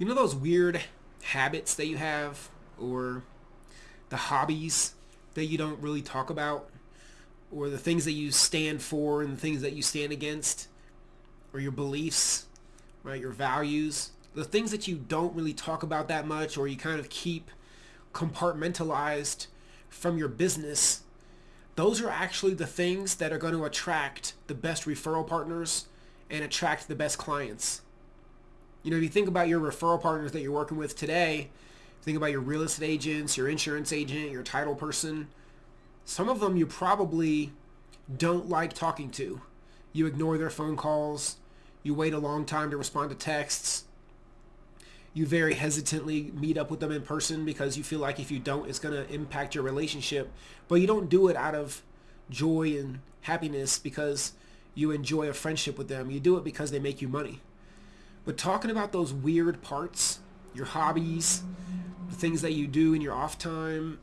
You know those weird habits that you have or the hobbies that you don't really talk about or the things that you stand for and the things that you stand against or your beliefs, right? Your values, the things that you don't really talk about that much or you kind of keep compartmentalized from your business. Those are actually the things that are going to attract the best referral partners and attract the best clients. You know, if you think about your referral partners that you're working with today, think about your real estate agents, your insurance agent, your title person, some of them you probably don't like talking to. You ignore their phone calls. You wait a long time to respond to texts. You very hesitantly meet up with them in person because you feel like if you don't, it's going to impact your relationship. But you don't do it out of joy and happiness because you enjoy a friendship with them. You do it because they make you money. But talking about those weird parts, your hobbies, the things that you do in your off time,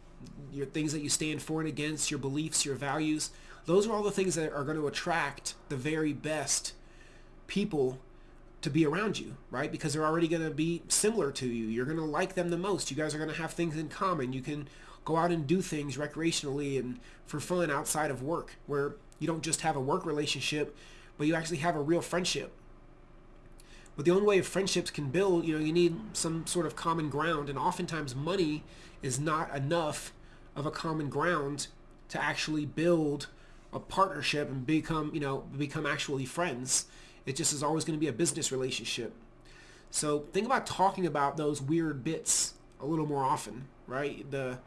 your things that you stand for and against, your beliefs, your values, those are all the things that are going to attract the very best people to be around you, right? Because they're already going to be similar to you. You're going to like them the most. You guys are going to have things in common. You can go out and do things recreationally and for fun outside of work where you don't just have a work relationship, but you actually have a real friendship but the only way friendships can build, you know, you need some sort of common ground. And oftentimes money is not enough of a common ground to actually build a partnership and become, you know, become actually friends. It just is always going to be a business relationship. So think about talking about those weird bits a little more often, right? The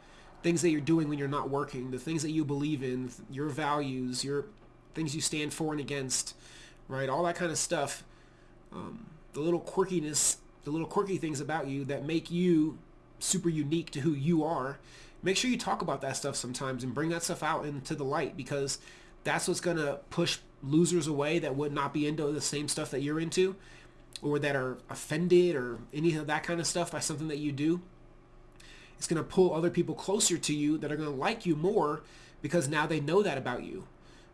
things that you're doing when you're not working, the things that you believe in, your values, your things you stand for and against, right? All that kind of stuff. Um, the little quirkiness, the little quirky things about you that make you super unique to who you are, make sure you talk about that stuff sometimes and bring that stuff out into the light because that's what's going to push losers away that would not be into the same stuff that you're into or that are offended or any of that kind of stuff by something that you do. It's going to pull other people closer to you that are going to like you more because now they know that about you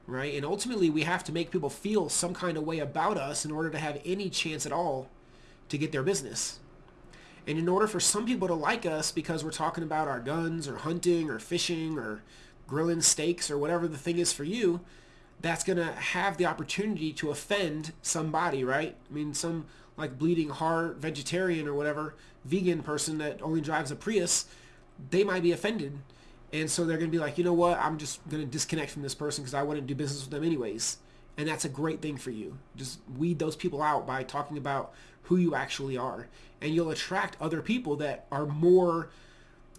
right? And ultimately, we have to make people feel some kind of way about us in order to have any chance at all to get their business. And in order for some people to like us because we're talking about our guns or hunting or fishing or grilling steaks or whatever the thing is for you, that's going to have the opportunity to offend somebody, right? I mean, some like bleeding heart vegetarian or whatever vegan person that only drives a Prius, they might be offended and so they're going to be like, you know what? I'm just going to disconnect from this person because I wouldn't do business with them anyways. And that's a great thing for you. Just weed those people out by talking about who you actually are. And you'll attract other people that are more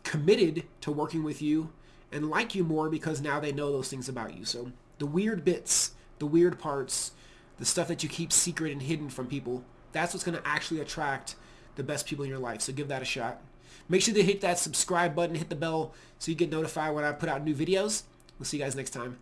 committed to working with you and like you more because now they know those things about you. So the weird bits, the weird parts, the stuff that you keep secret and hidden from people, that's what's going to actually attract the best people in your life. So give that a shot. Make sure to hit that subscribe button, hit the bell so you get notified when I put out new videos. We'll see you guys next time.